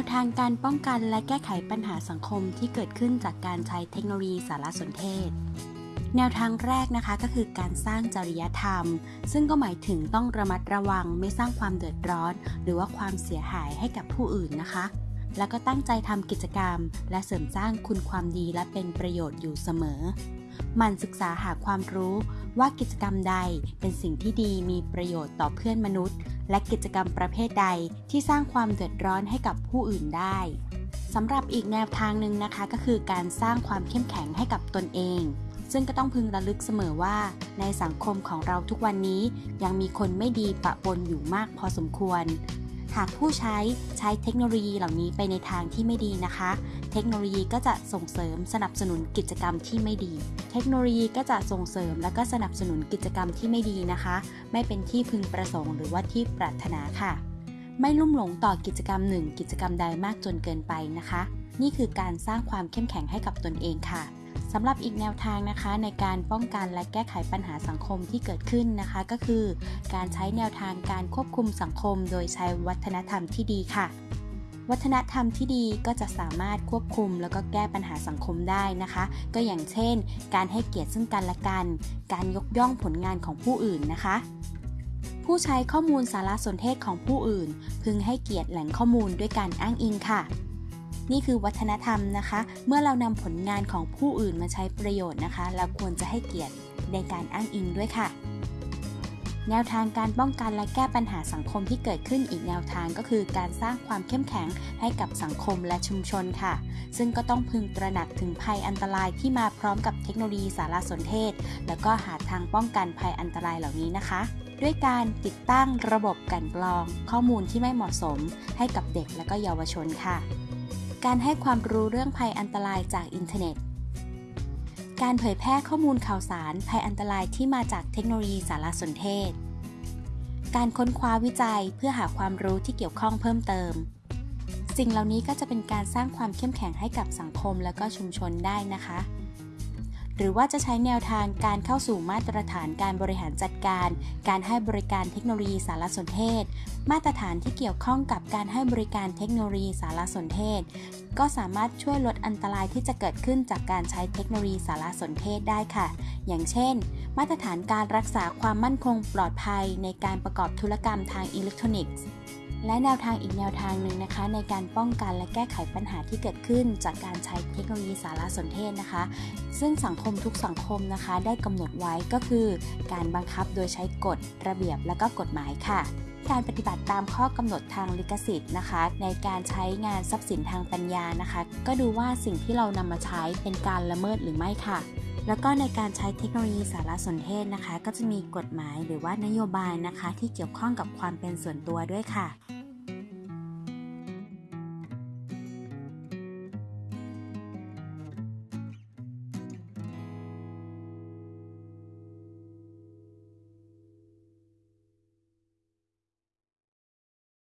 วทางการป้องกันและแก้ไขปัญหาสังคมที่เกิดขึ้นจากการใช้เทคโนโลยีสารสนเทศ แนวทางแรกนะคะก็คือการสร้างจริยธรรม ซึ่งก็หมายถึงต้องระมัดระวังไม่สร้างความเดือดร้อน หรือว่าความเสียหายให้กับผู้อื่นนะคะ แล้วก็ตั้งใจทำกิจกรรม และเสริมสร้างคุณความดีและเป็นประโยชน์อยู่เสมอมันศึกษาหาความรู้ว่ากิจกรรมใดเป็นสิ่งที่ดีมีประโยชน์ต่อเพื่อนมนุษย์ และกิจกรรมประเภทใดที่สร้างความเดือดร้อนให้กับผู้อื่นได้สำหรับอีกแนวทางหนึ่งนะคะก็คือการสร้างความเข้มแข็งให้กับตนเอง ซึ่งก็ต้องพึงระลึกเสมอว่า ในสังคมของเราทุกวันนี้ยังมีคนไม่ดีปะปนอยู่มากพอสมควร หากผู้ใช้ใช้เทคโนโลยีเหล่านี้ไปในทางที่ไม่ดีนะคะ เทคโนโลยีก็จะส่งเสริมสนับสนุนกิจกรรมที่ไม่ดี เทคโนโลยีก็จะส่งเสริมและก็สนับสนุนกิจกรรมที่ไม่ดีนะคะ ไม่เป็นที่พึงประสงค์หรือว่าที่ปรารถนาค่ะ ไม่ลุ่มหลงต่อกิจกรรมหนึ่งกิจกรรมใดมากจนเกินไปนะคะ นี่คือการสร้างความเข้มแข็งให้กับตนเองค่ะ สำหรับอีกแนวทางนะคะในการป้องกันและแก้ไขปัญหาสังคมที่เกิดขึ้นนะคะ ก็คือการใช้แนวทางการควบคุมสังคม โดยใช้วัฒนธรรมที่ดีค่ะ วัฒนธรรมที่ดีก็จะสามารถควบคุมแล้วก็แก้ปัญหาสังคมได้นะคะ ก็อย่างเช่น การให้เกียรติซึ่งกันและกัน การยกย่องผลงานของผู้อื่นนะคะผู้ใช้ข้อมูลสารสนเทศของผู้อื่น พึงให้เกียรติแหล่งข้อมูลด้วยการอ้างอิงค่ะ นี่คือวัฒนธรรมนะคะ เมื่อเรานำผลงานของผู้อื่นมาใช้ประโยชน์นะคะ เราควรจะให้เกียรติในการอ้างอิงด้วยค่ะ แนวทางการป้องกันและแก้ปัญหาสังคมที่เกิดขึ้นอีกแนวทางก็คือการสร้างความเข้มแข็งให้กับสังคมและชุมชนค่ะ ซึ่งก็ต้องพึงตระหนักถึงภัยอันตรายที่มาพร้อมกับเทคโนโลยีสารสนเทศ แล้วก็หาทางป้องกันภัยอันตรายเหล่านี้นะคะด้วยการติดตั้งระบบกันกรอง ข้อมูลที่ไม่เหมาะสมให้กับเด็กและก็เยาวชนค่ะ การให้ความรู้เรื่องภัยอันตรายจากอินเทอร์เน็ต การเผยแพร่ข้อมูลข่าวสารภัยอันตรายที่มาจากเทคโนโลยีสารสนเทศ การค้นคว้าวิจัยเพื่อหาความรู้ที่เกี่ยวข้องเพิ่มเติม สิ่งเหล่านี้ก็จะเป็นการสร้างความเข้มแข็งให้กับสังคมและก็ชุมชนได้นะคะ หรือว่าจะใช้แนวทางการเข้าสู่มาตรฐานการบริหารจัดการ การให้บริการเทคโนโลยีสารสนเทศ มาตรฐานที่เกี่ยวข้องกับการให้บริการเทคโนโลยีสารสนเทศ ก็สามารถช่วยลดอันตรายที่จะเกิดขึ้นจากการใช้เทคโนโลยีสารสนเทศได้ค่ะ อย่างเช่น มาตรฐานการรักษาความมั่นคงปลอดภัยในการประกอบธุรกรรมทางอิเล็กทรอนิกส์ และแนวทางอีกแนวทางหนึ่งนะคะ ในการป้องกันและแก้ไขปัญหาที่เกิดขึ้น จากการใช้เทคโนโลยีสารสนเทศนะคะ ซึ่งสังคมทุกสังคมนะคะ ได้กำหนดไว้ก็คือ การบังคับโดยใช้กฎระเบียบและก็กฎหมายค่ะการปฏิบัติตามข้อกำหนดทางลิขสิทธิ์นะคะ ในการใช้งานทรัพย์สินทางปัญญานะคะ ก็ดูว่าสิ่งที่เรานำมาใช้เป็นการละเมิดหรือไม่ค่ะ แล้วก็ในการใช้เทคโนโลยีสารสนเทศนะคะ ก็จะมีกฎหมายหรือว่านโยบายนะคะ ที่เกี่ยวข้องกับความเป็นส่วนตัวด้วยค่ะ